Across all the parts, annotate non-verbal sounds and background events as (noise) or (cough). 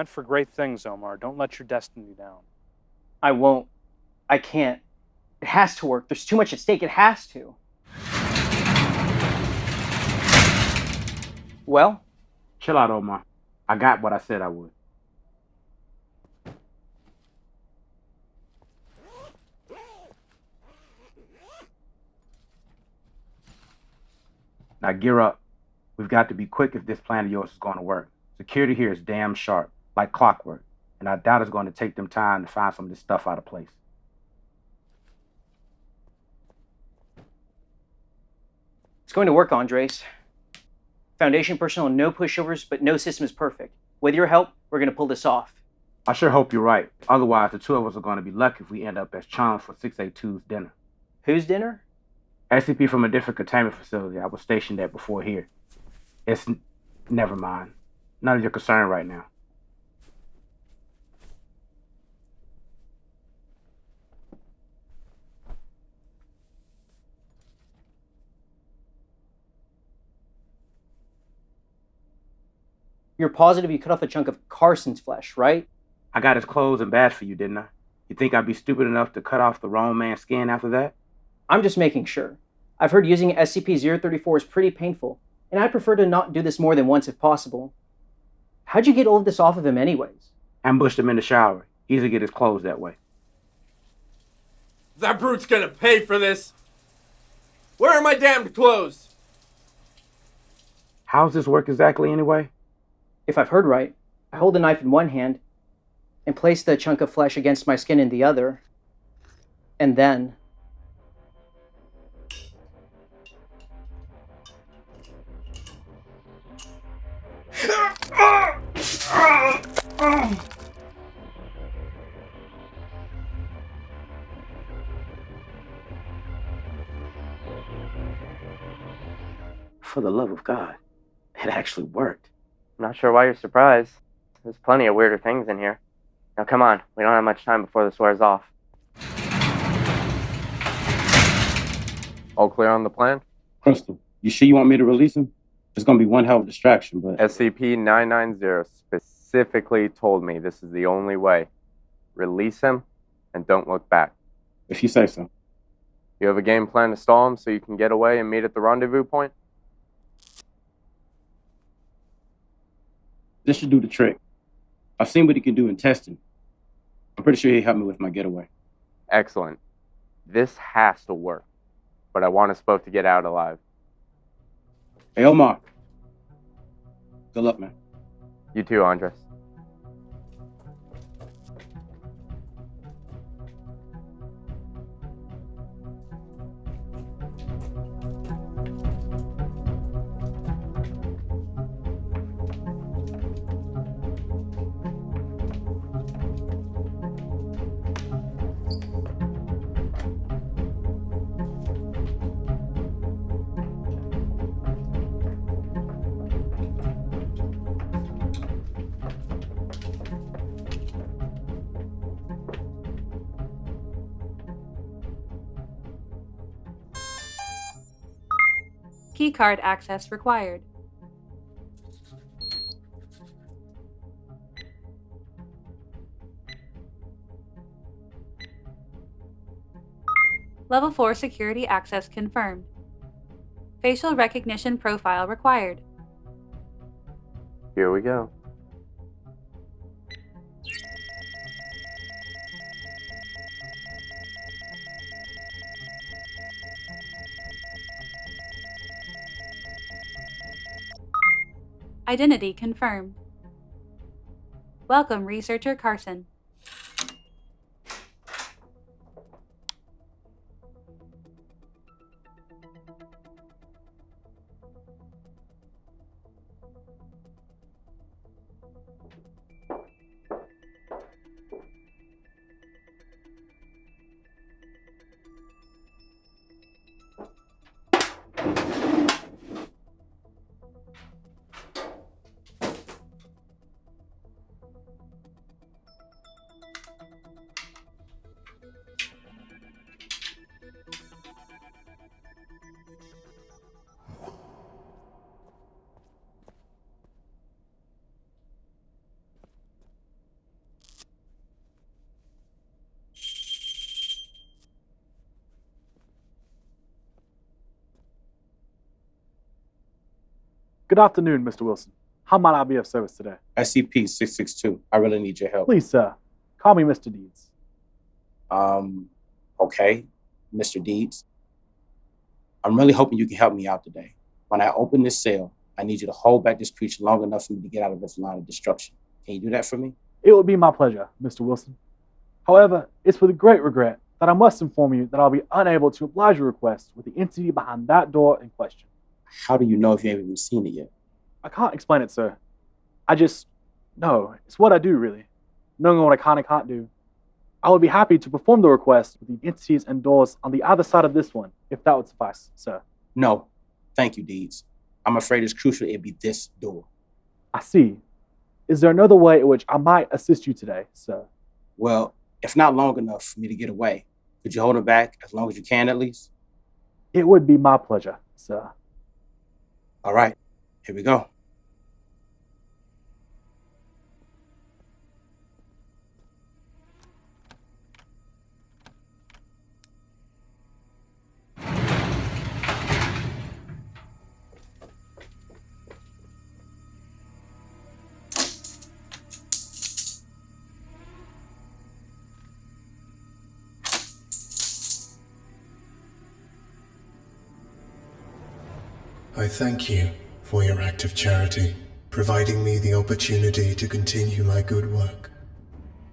meant for great things, Omar. Don't let your destiny down. I won't. I can't. It has to work. There's too much at stake. It has to. Well, Chill out, Omar. I got what I said I would. Now gear up. We've got to be quick if this plan of yours is going to work. Security here is damn sharp, like clockwork, and I doubt it's going to take them time to find some of this stuff out of place. it's going to work, Andres. Foundation personnel, no pushovers, but no system is perfect. With your help, we're going to pull this off. I sure hope you're right. Otherwise, the two of us are going to be lucky if we end up as chums for 682's dinner. Whose dinner? SCP from a different containment facility I was stationed at before here. It's n- never mind. None of your concern right now. You're positive you cut off a chunk of Carson's flesh, right? I got his clothes and badge for you, didn't I? You think I'd be stupid enough to cut off the wrong man's skin after that? I'm just making sure. I've heard using SCP-034 is pretty painful, and I'd prefer to not do this more than once if possible. How'd you get all of this off of him anyways? Ambushed him in the shower. Easy to get his clothes that way. That brute's gonna pay for this. Where are my damned clothes? How's this work exactly anyway? If I've heard right, I hold the knife in one hand and place the chunk of flesh against my skin in the other, and then For the love of God, it actually worked. I'm not sure why you're surprised. There's plenty of weirder things in here. Now come on, we don't have much time before this wears off. All clear on the plan? Crystal, you sure you want me to release him? It's gonna be one hell of a distraction, but SCP 990 specifically told me this is the only way. Release him and don't look back. if you say so. You have a game plan to stall him so you can get away and meet at the rendezvous point? This should do the trick. I've seen what he can do in testing. I'm pretty sure he helped me with my getaway. Excellent. This has to work. But I want us both to get out alive. Hey, Omar. Good luck, man. You too, Andres. Keycard access required. Level 4 security access confirmed. Facial recognition profile required. Here we go. Identity confirmed. Welcome, Researcher Carson. Good afternoon, Mr. Wilson. How might I be of service today? SCP 662. I really need your help. Please, sir, call me Mr. Deeds. Um, okay, Mr. Deeds. I'm really hoping you can help me out today. When I open this cell, I need you to hold back this creature long enough for me to get out of this line of destruction. Can you do that for me? It would be my pleasure, Mr. Wilson. However, it's with great regret that I must inform you that I'll be unable to oblige your request with the entity behind that door in question. How do you know if you haven't even seen it yet? I can't explain it, sir. I just no, it's what I do really. Knowing what I can and can't do. I would be happy to perform the request with the entities and doors on the other side of this one, if that would suffice, sir. No. Thank you, Deeds. I'm afraid it's crucial it be this door. I see. Is there another way in which I might assist you today, sir? Well, if not long enough for me to get away, could you hold it back as long as you can at least? It would be my pleasure, sir. All right, here we go. I thank you for your act of charity, providing me the opportunity to continue my good work.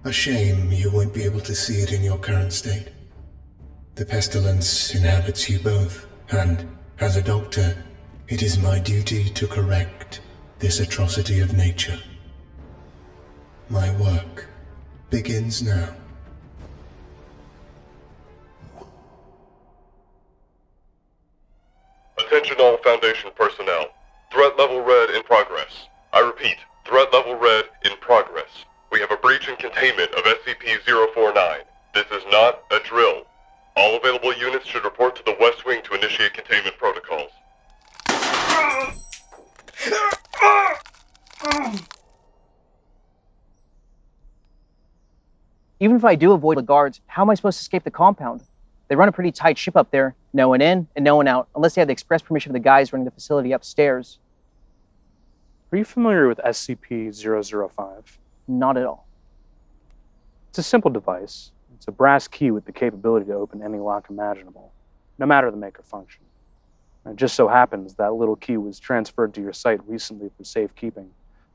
A shame you won't be able to see it in your current state. The pestilence inhabits you both, and, as a doctor, it is my duty to correct this atrocity of nature. My work begins now. Attention all Foundation personnel. Threat level red in progress. I repeat, threat level red in progress. We have a breach and containment of SCP-049. This is not a drill. All available units should report to the West Wing to initiate containment protocols. Even if I do avoid the guards, how am I supposed to escape the compound? They run a pretty tight ship up there, no one in and no one out, unless they have the express permission of the guys running the facility upstairs. Are you familiar with SCP 005? Not at all. It's a simple device. It's a brass key with the capability to open any lock imaginable, no matter the make or function. And it just so happens that little key was transferred to your site recently for safekeeping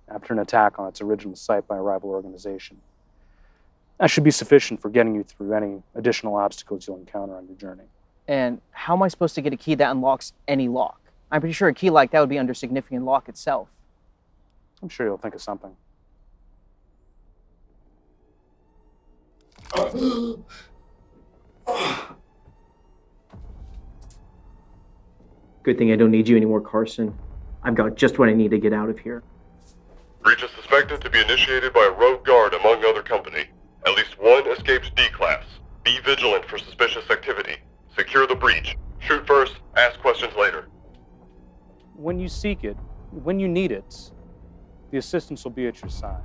after an attack on its original site by a rival organization. That should be sufficient for getting you through any additional obstacles you'll encounter on your journey. And how am I supposed to get a key that unlocks any lock? I'm pretty sure a key like that would be under significant lock itself. I'm sure you'll think of something. (gasps) Good thing I don't need you anymore, Carson. I've got just what I need to get out of here. Breach is suspected to be initiated by a rogue guard among other company. At least one escaped D-Class. Be vigilant for suspicious activity. Secure the breach. Shoot first, ask questions later. When you seek it, when you need it, the assistance will be at your side.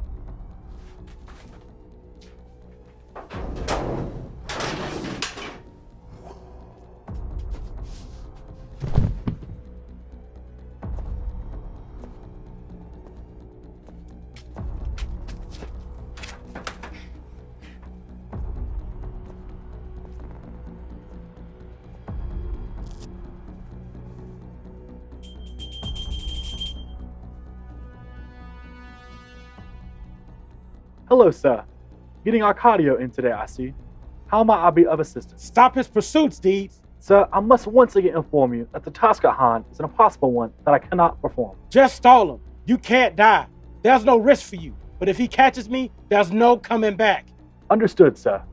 Hello, sir. Getting Arcadio in today, I see. How might I be of assistance? Stop his pursuits, Deeds. Sir, I must once again inform you that the task at hand is an impossible one that I cannot perform. Just stall him. You can't die. There's no risk for you. But if he catches me, there's no coming back. Understood, sir.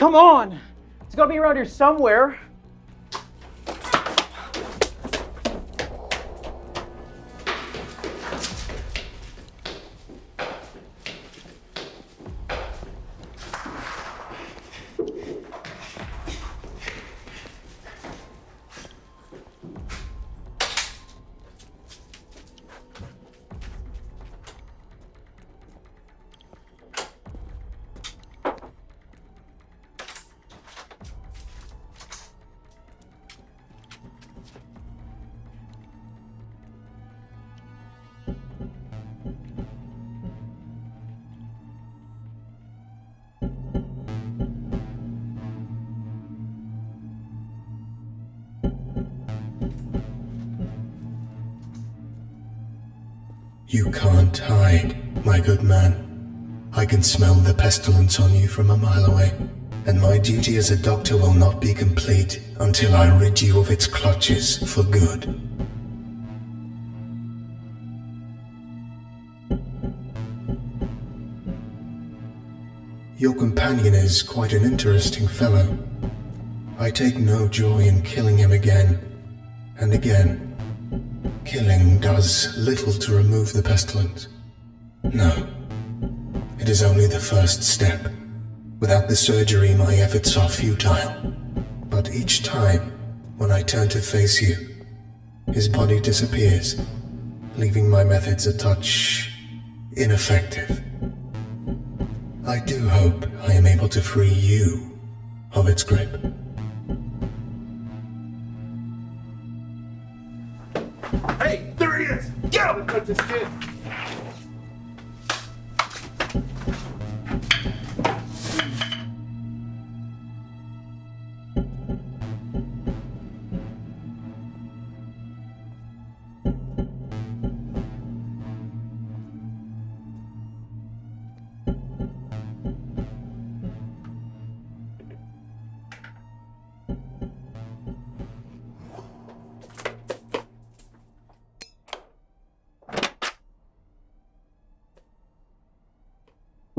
Come on! It's gotta be around here somewhere. You can't hide, my good man. I can smell the pestilence on you from a mile away, and my duty as a doctor will not be complete until I rid you of its clutches for good. Your companion is quite an interesting fellow. I take no joy in killing him again and again. Killing does little to remove the pestilence. No. It is only the first step. Without the surgery, my efforts are futile. But each time, when I turn to face you, his body disappears, leaving my methods a touch ineffective. I do hope I am able to free you of its grip. Hey, there he is! Get him! Cut this kid!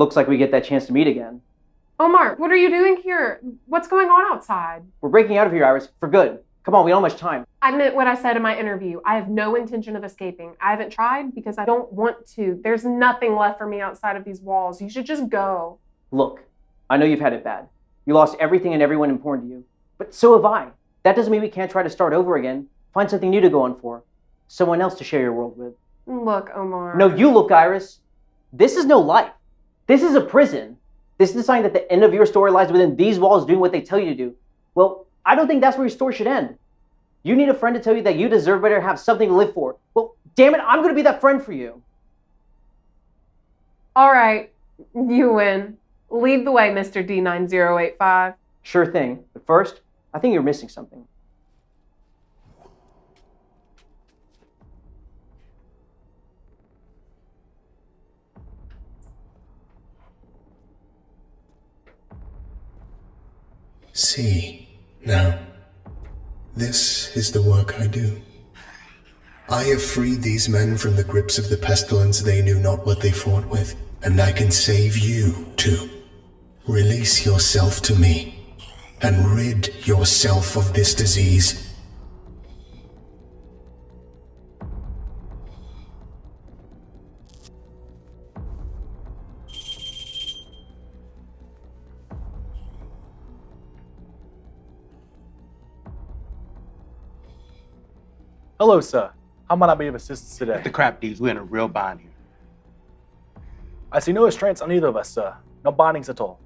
Looks like we get that chance to meet again. Omar, what are you doing here? What's going on outside? We're breaking out of here, Iris, for good. Come on, we don't have much time. I meant what I said in my interview. I have no intention of escaping. I haven't tried because I don't want to. There's nothing left for me outside of these walls. You should just go. Look, I know you've had it bad. You lost everything and everyone important to you. But so have I. That doesn't mean we can't try to start over again. Find something new to go on for. Someone else to share your world with. Look, Omar. No, you look, Iris. This is no life. This is a prison. This is a sign that the end of your story lies within these walls doing what they tell you to do. Well, I don't think that's where your story should end. You need a friend to tell you that you deserve better and have something to live for. Well, damn it, I'm going to be that friend for you. All right, you win. Lead the way, Mr. D9085. Sure thing. But first, I think you're missing something. See, now, this is the work I do. I have freed these men from the grips of the pestilence they knew not what they fought with, and I can save you too. Release yourself to me, and rid yourself of this disease. Hello, sir. How might I be of assistance today? The crap deeds, we're in a real bind here. I see no restraints on either of us, sir. No bindings at all.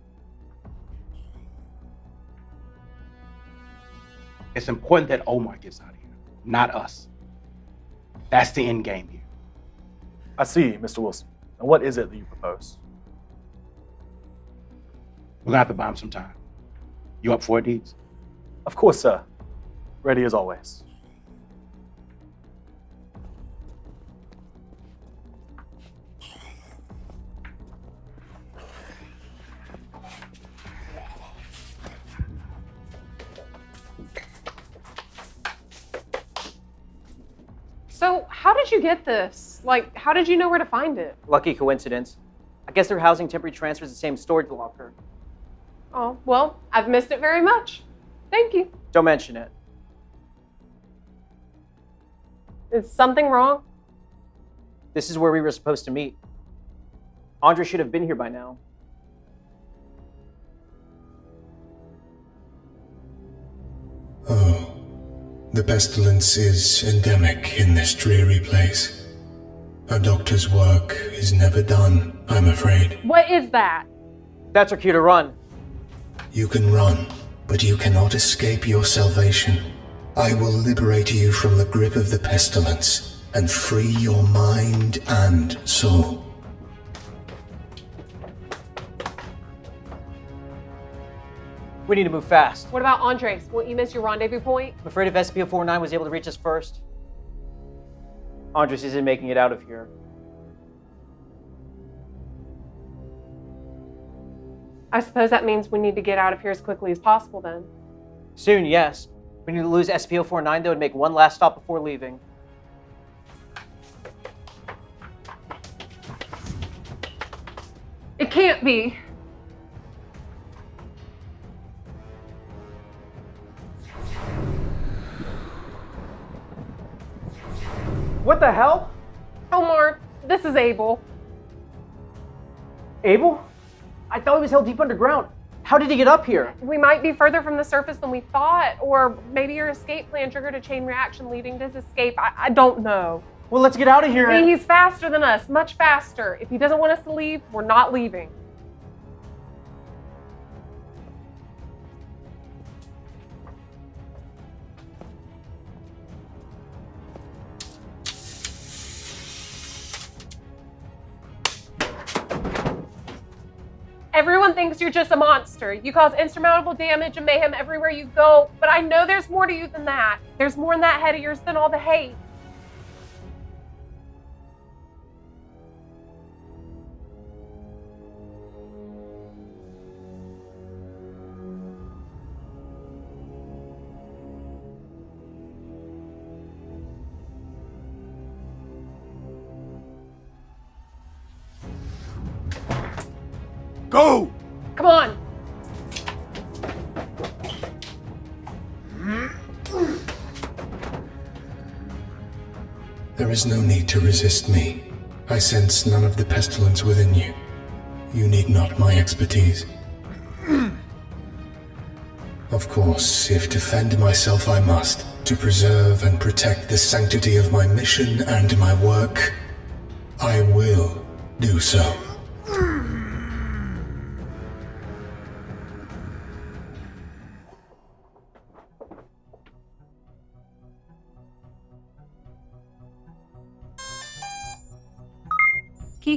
It's important that Omar gets out of here, not us. That's the end game here. I see, Mr. Wilson. And what is it that you propose? We're gonna have to buy him some time. You up for it, Deeds? Of course, sir. Ready as always. Get this? Like, how did you know where to find it? Lucky coincidence. I guess they're housing temporary transfers the same storage locker. Oh, well, I've missed it very much. Thank you. Don't mention it. Is something wrong? This is where we were supposed to meet. Andre should have been here by now. The pestilence is endemic in this dreary place. A doctor's work is never done, I'm afraid. What is that? That's our cue to run. You can run, but you cannot escape your salvation. I will liberate you from the grip of the pestilence and free your mind and soul. We need to move fast. What about Andres? Won't you miss your rendezvous point? I'm afraid if SCP-049 was able to reach us first, Andres isn't making it out of here. I suppose that means we need to get out of here as quickly as possible then. Soon, yes. We need to lose SCP-049 though and make one last stop before leaving. It can't be. What the hell? Omar, this is Abel. Abel? I thought he was held deep underground. How did he get up here? We might be further from the surface than we thought, or maybe your escape plan triggered a chain reaction leading to his escape. I, I don't know. Well, let's get out of here. He's faster than us, much faster. If he doesn't want us to leave, we're not leaving. You're just a monster. You cause insurmountable damage and mayhem everywhere you go, but I know there's more to you than that. There's more in that head of yours than all the hate. Go! Come on. There is no need to resist me. I sense none of the pestilence within you. You need not my expertise. Of course, if defend myself I must, to preserve and protect the sanctity of my mission and my work, I will do so.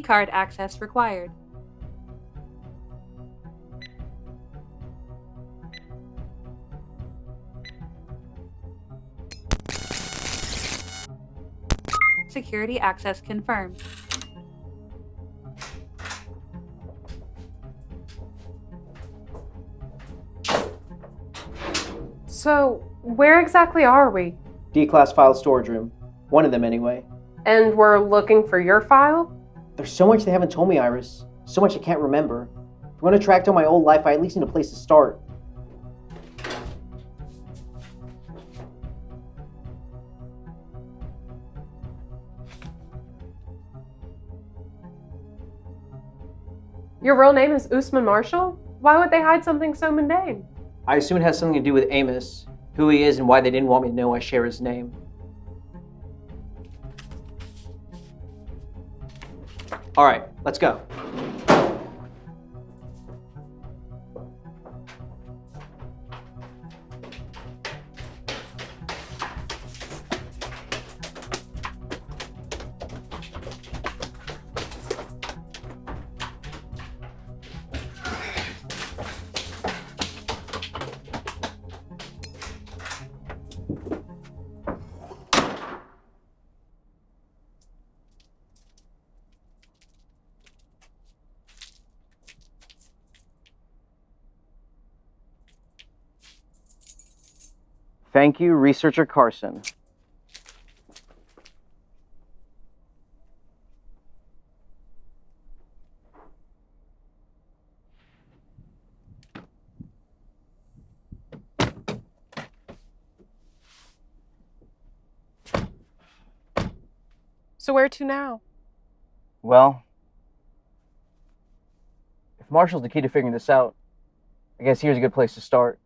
Keycard access required. Security access confirmed. So, where exactly are we? D-class file storage room. One of them, anyway. And we're looking for your file? There's so much they haven't told me, Iris. So much I can't remember. If I'm to track down my old life, I at least need a place to start. Your real name is Usman Marshall? Why would they hide something so mundane? I assume it has something to do with Amos, who he is and why they didn't want me to know I share his name. All right, let's go. Thank you, researcher Carson. So, where to now? Well, if Marshall's the key to figuring this out, I guess here's a good place to start.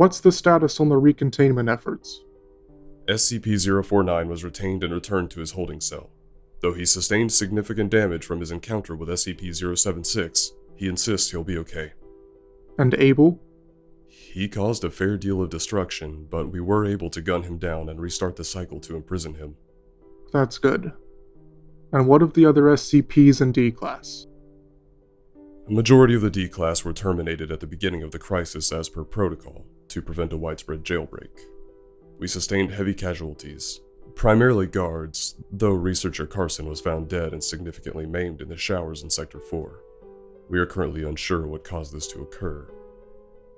What's the status on the recontainment efforts? SCP-049 was retained and returned to his holding cell. Though he sustained significant damage from his encounter with SCP-076, he insists he'll be okay. And Abel? He caused a fair deal of destruction, but we were able to gun him down and restart the cycle to imprison him. That's good. And what of the other SCPs in D class? A majority of the D class were terminated at the beginning of the crisis as per protocol to prevent a widespread jailbreak. We sustained heavy casualties, primarily guards, though researcher Carson was found dead and significantly maimed in the showers in Sector 4. We are currently unsure what caused this to occur.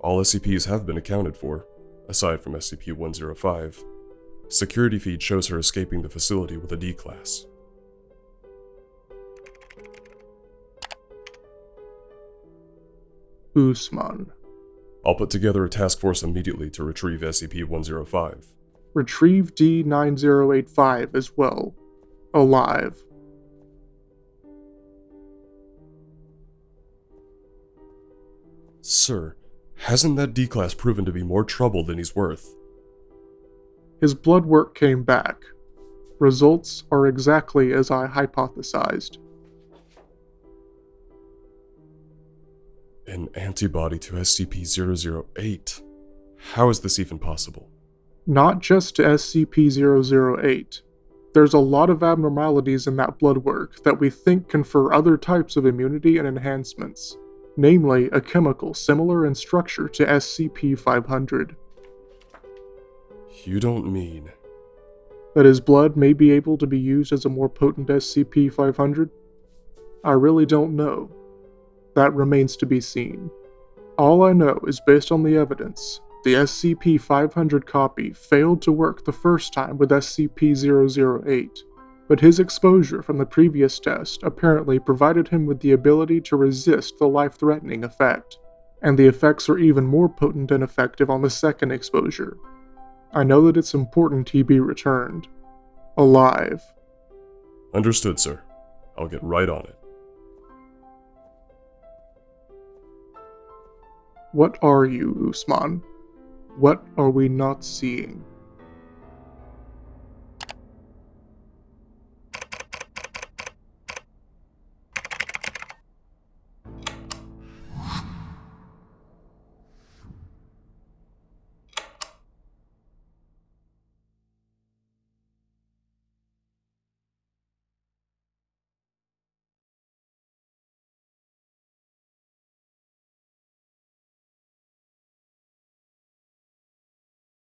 All SCPs have been accounted for, aside from SCP-105. Security feed shows her escaping the facility with a D-Class. Usman. I'll put together a task force immediately to retrieve SCP-105. Retrieve D-9085 as well. Alive. Sir, hasn't that D-Class proven to be more trouble than he's worth? His blood work came back. Results are exactly as I hypothesized. An antibody to SCP-008. How is this even possible? Not just to SCP-008. There's a lot of abnormalities in that blood work that we think confer other types of immunity and enhancements, namely a chemical similar in structure to SCP-500. You don't mean... That his blood may be able to be used as a more potent SCP-500? I really don't know. That remains to be seen. All I know is based on the evidence, the SCP-500 copy failed to work the first time with SCP-008, but his exposure from the previous test apparently provided him with the ability to resist the life-threatening effect, and the effects are even more potent and effective on the second exposure. I know that it's important he be returned. Alive. Understood, sir. I'll get right on it. What are you, Usman? What are we not seeing?